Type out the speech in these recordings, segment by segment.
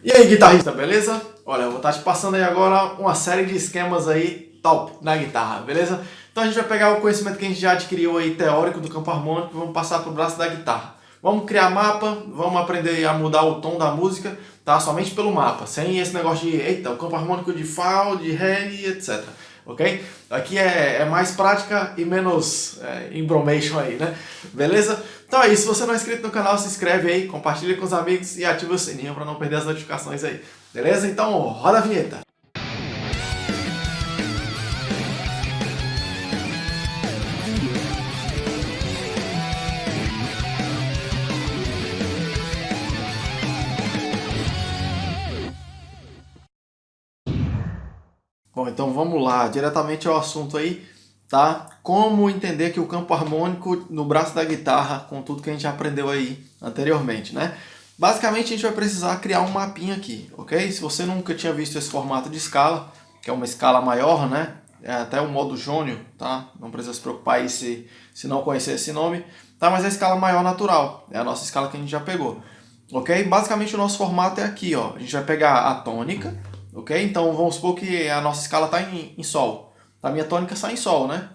E aí, guitarrista, beleza? Olha, eu vou estar te passando aí agora uma série de esquemas aí top na guitarra, beleza? Então a gente vai pegar o conhecimento que a gente já adquiriu aí teórico do campo harmônico e vamos passar para o braço da guitarra. Vamos criar mapa, vamos aprender a mudar o tom da música, tá? Somente pelo mapa, sem esse negócio de, eita, o campo harmônico de Fá, de Ré e etc ok? Aqui é, é mais prática e menos é, embromation aí, né? Beleza? Então é isso, se você não é inscrito no canal, se inscreve aí, compartilha com os amigos e ativa o sininho para não perder as notificações aí. Beleza? Então roda a vinheta! Bom, então vamos lá, diretamente ao assunto aí, tá? Como entender que o campo harmônico no braço da guitarra, com tudo que a gente aprendeu aí anteriormente, né? Basicamente a gente vai precisar criar um mapinha aqui, ok? Se você nunca tinha visto esse formato de escala, que é uma escala maior, né? É até o modo jônio, tá? Não precisa se preocupar aí se, se não conhecer esse nome, tá? Mas é a escala maior natural, é a nossa escala que a gente já pegou, ok? Basicamente o nosso formato é aqui, ó. A gente vai pegar a tônica, ok? Então vamos supor que a nossa escala está em, em Sol. A minha tônica está em Sol, né?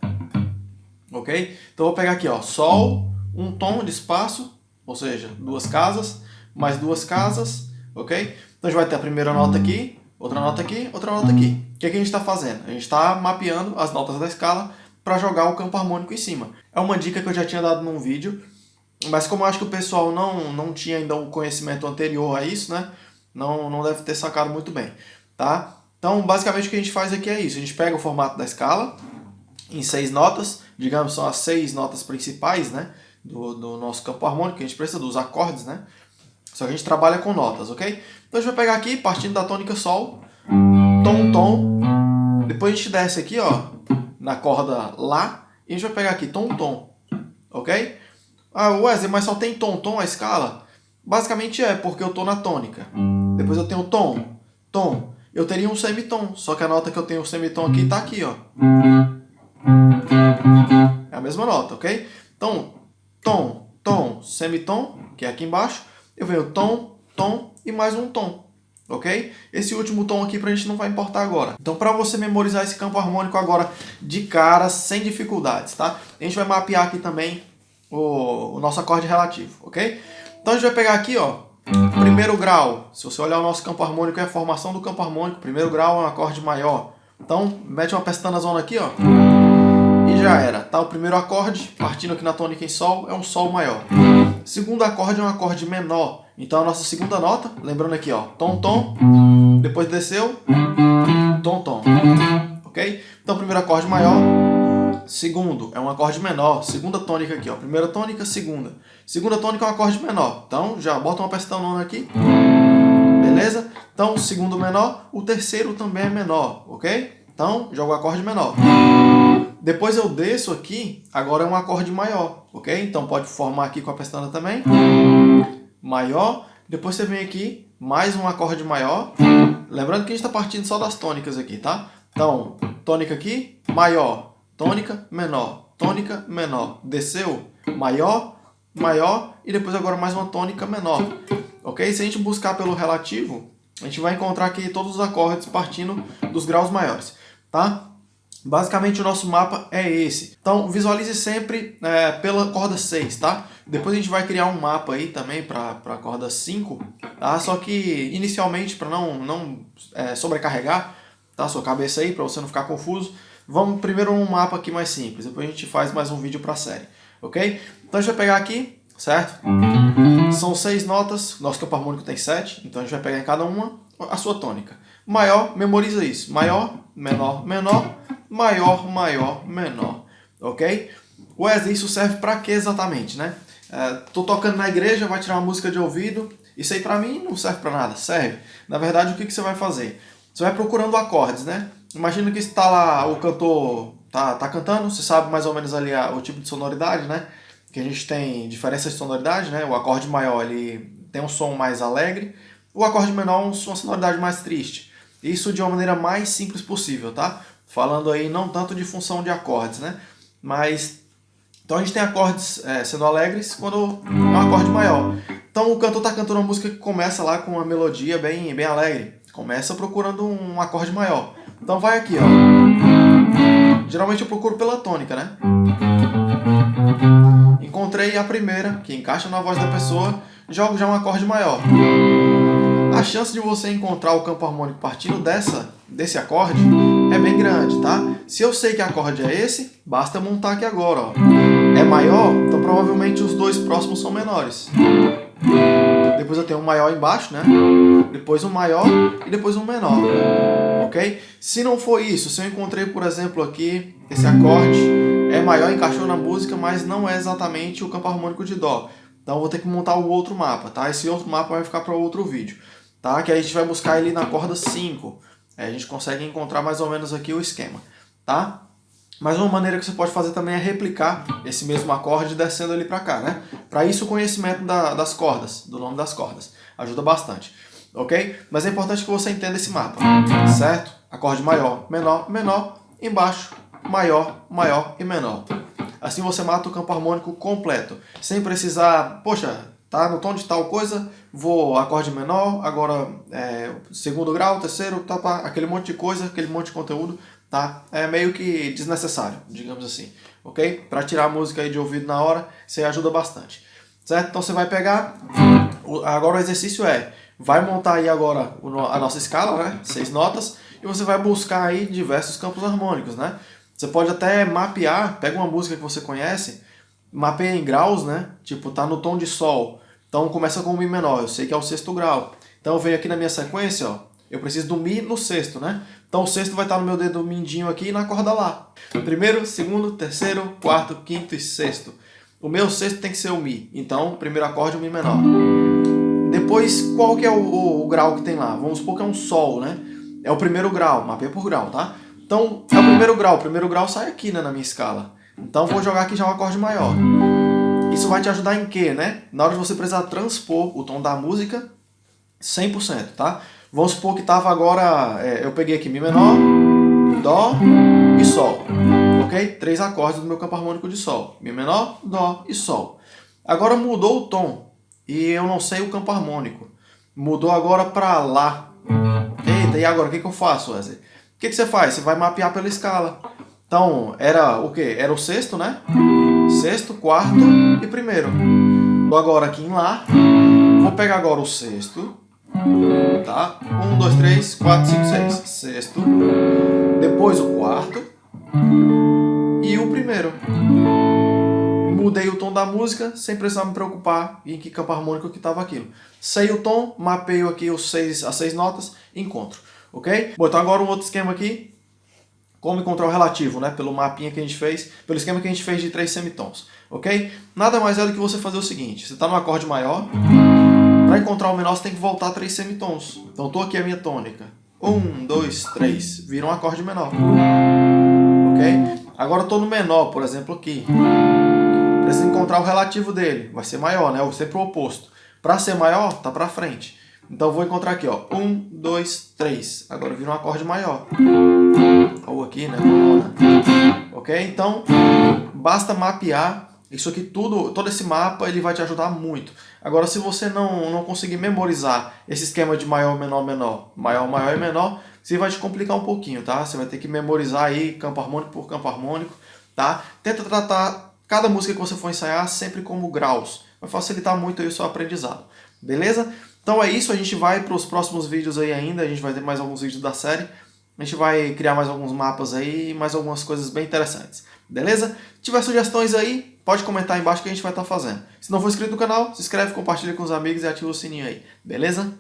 Ok? Então vou pegar aqui, ó, Sol, um tom de espaço, ou seja, duas casas, mais duas casas, ok? Então a gente vai ter a primeira nota aqui, outra nota aqui, outra nota aqui. O que, é que a gente está fazendo? A gente está mapeando as notas da escala para jogar o campo harmônico em cima. É uma dica que eu já tinha dado num vídeo, mas como eu acho que o pessoal não, não tinha ainda um conhecimento anterior a isso, né? Não, não deve ter sacado muito bem tá? Então, basicamente o que a gente faz aqui é isso. A gente pega o formato da escala em seis notas, digamos, são as seis notas principais, né? Do, do nosso campo harmônico, que a gente precisa dos acordes, né? Só que a gente trabalha com notas, ok? Então a gente vai pegar aqui, partindo da tônica Sol, Tom, Tom. Depois a gente desce aqui, ó, na corda Lá, e a gente vai pegar aqui Tom, Tom, ok? Ah, Wesley, mas só tem Tom, Tom a escala? Basicamente é, porque eu tô na tônica. Depois eu tenho Tom, Tom, eu teria um semitom, só que a nota que eu tenho o semitom aqui está aqui, ó. É a mesma nota, ok? Então, tom, tom, semitom, que é aqui embaixo, eu venho tom, tom e mais um tom, ok? Esse último tom aqui para a gente não vai importar agora. Então, para você memorizar esse campo harmônico agora de cara, sem dificuldades, tá? A gente vai mapear aqui também o, o nosso acorde relativo, ok? Então, a gente vai pegar aqui, ó, Primeiro grau, se você olhar o nosso campo harmônico, é a formação do campo harmônico. Primeiro grau é um acorde maior. Então, mete uma pestana zona aqui, ó. E já era. Tá? O primeiro acorde, partindo aqui na tônica em Sol, é um Sol maior. Segundo acorde é um acorde menor. Então, a nossa segunda nota, lembrando aqui, ó, tom, tom. Depois desceu, tom, tom. Ok? Então, primeiro acorde maior, segundo é um acorde menor, segunda tônica aqui, ó, primeira tônica, segunda. Segunda tônica é um acorde menor, então já bota uma pestana aqui, beleza? Então, segundo menor, o terceiro também é menor, ok? Então, jogo o acorde menor. Depois eu desço aqui, agora é um acorde maior, ok? Então pode formar aqui com a pestana também, maior. Depois você vem aqui, mais um acorde maior. Lembrando que a gente está partindo só das tônicas aqui, tá? Então, tônica aqui, maior tônica, menor, tônica, menor. Desceu, maior, maior e depois agora mais uma tônica menor. Ok? Se a gente buscar pelo relativo, a gente vai encontrar aqui todos os acordes partindo dos graus maiores, tá? Basicamente o nosso mapa é esse. Então visualize sempre é, pela corda 6, tá? Depois a gente vai criar um mapa aí também para a corda 5, tá? Só que inicialmente para não, não é, sobrecarregar tá? sua cabeça aí, para você não ficar confuso, Vamos primeiro um mapa aqui mais simples, depois a gente faz mais um vídeo para a série, ok? Então a gente vai pegar aqui, certo? São seis notas, nosso campo harmônico tem sete, então a gente vai pegar em cada uma a sua tônica. Maior, memoriza isso, maior, menor, menor, maior, maior, menor, ok? Wesley, isso serve para quê exatamente, né? É, tô tocando na igreja, vai tirar uma música de ouvido, isso aí para mim não serve para nada, serve. Na verdade, o que, que você vai fazer? Você vai procurando acordes, né? Imagina que está lá, o cantor tá, tá cantando, você sabe mais ou menos ali a, o tipo de sonoridade, né? Que a gente tem diferenças de sonoridade, né? O acorde maior ele tem um som mais alegre, o acorde menor uma sonoridade mais triste. Isso de uma maneira mais simples possível, tá? Falando aí não tanto de função de acordes, né? Mas, então a gente tem acordes é, sendo alegres quando é um acorde maior. Então o cantor está cantando uma música que começa lá com uma melodia bem, bem alegre. Começa procurando um acorde maior. Então vai aqui, ó. Geralmente eu procuro pela tônica, né? Encontrei a primeira, que encaixa na voz da pessoa, jogo já um acorde maior. A chance de você encontrar o campo harmônico partindo dessa, desse acorde é bem grande, tá? Se eu sei que acorde é esse, basta montar aqui agora, ó. É maior, então provavelmente os dois próximos são menores. Depois eu tenho um maior embaixo, né? Depois um maior e depois um menor, ok? Se não for isso, se eu encontrei, por exemplo, aqui, esse acorde é maior, encaixou na música, mas não é exatamente o campo harmônico de Dó. Então vou ter que montar o outro mapa, tá? Esse outro mapa vai ficar para outro vídeo tá? que a gente vai buscar ele na corda 5. a gente consegue encontrar mais ou menos aqui o esquema. Tá? Mas uma maneira que você pode fazer também é replicar esse mesmo acorde descendo ele para cá. Né? Para isso o conhecimento da, das cordas, do nome das cordas, ajuda bastante. Ok? Mas é importante que você entenda esse mapa, certo? Acorde maior, menor, menor, embaixo, maior, maior e menor. Assim você mata o campo harmônico completo, sem precisar, poxa, tá? No tom de tal coisa, vou acorde menor, agora é, segundo grau, terceiro, tá, pá, aquele monte de coisa, aquele monte de conteúdo, tá? É meio que desnecessário, digamos assim, ok? Para tirar a música aí de ouvido na hora, aí ajuda bastante, certo? Então você vai pegar, agora o exercício é, vai montar aí agora a nossa escala, né? Seis notas, e você vai buscar aí diversos campos harmônicos, né? Você pode até mapear, pega uma música que você conhece, mapeia em graus, né? Tipo, tá no tom de sol, então começa com o Mi menor, eu sei que é o sexto grau. Então eu venho aqui na minha sequência, ó, eu preciso do Mi no sexto, né? Então o sexto vai estar no meu dedo mindinho aqui na corda Lá. Primeiro, segundo, terceiro, quarto, quinto e sexto. O meu sexto tem que ser o Mi. Então, primeiro acorde, o Mi menor. Depois, qual que é o, o, o, grau que tem lá? Vamos supor que é um Sol, né? É o primeiro grau, mapeia por grau, tá? Então, é o primeiro grau. O primeiro grau sai aqui, né, na minha escala. Então, vou jogar aqui já um acorde maior. Isso vai te ajudar em quê, né? Na hora de você precisar transpor o tom da música 100%, tá? Vamos supor que estava agora, é, eu peguei aqui Mi menor, Dó e Sol, ok? Três acordes do meu campo harmônico de Sol. Mi menor, Dó e Sol. Agora mudou o tom e eu não sei o campo harmônico. Mudou agora para Lá. Eita, e agora o que, que eu faço, Wesley? O que, que você faz? Você vai mapear pela escala. Então, era o quê? Era o sexto, né? Sexto, quarto e primeiro. Vou agora aqui em Lá. Vou pegar agora o sexto. Tá? Um, dois, três, quatro, cinco, seis. Sexto. Depois o quarto. E o primeiro. Mudei o tom da música sem precisar me preocupar em que campo harmônico que estava aquilo. Sei o tom, mapeio aqui os seis, as seis notas, encontro. Ok? Bom, então agora um outro esquema aqui como encontrar o relativo, né? Pelo mapinha que a gente fez, pelo esquema que a gente fez de três semitons, ok? Nada mais é do que você fazer o seguinte, você está no acorde maior, para encontrar o menor você tem que voltar três semitons. Então estou aqui a minha tônica. Um, dois, três, vira um acorde menor, ok? Agora estou no menor, por exemplo, aqui. Preciso encontrar o relativo dele, vai ser maior, né? Ou sempre o oposto. Para ser maior, tá para frente. Então vou encontrar aqui, ó. Um, dois, três. Agora vira um acorde maior ou aqui, né? Ok? Então, basta mapear isso aqui tudo, todo esse mapa ele vai te ajudar muito. Agora, se você não, não conseguir memorizar esse esquema de maior, menor, menor, maior, maior e menor, você vai te complicar um pouquinho, tá? Você vai ter que memorizar aí campo harmônico por campo harmônico, tá? Tenta tratar cada música que você for ensaiar sempre como graus. Vai facilitar muito aí o seu aprendizado, beleza? Então é isso, a gente vai para os próximos vídeos aí ainda, a gente vai ter mais alguns vídeos da série. A gente vai criar mais alguns mapas aí, mais algumas coisas bem interessantes. Beleza? Se tiver sugestões aí, pode comentar aí embaixo que a gente vai estar tá fazendo. Se não for inscrito no canal, se inscreve, compartilha com os amigos e ativa o sininho aí. Beleza?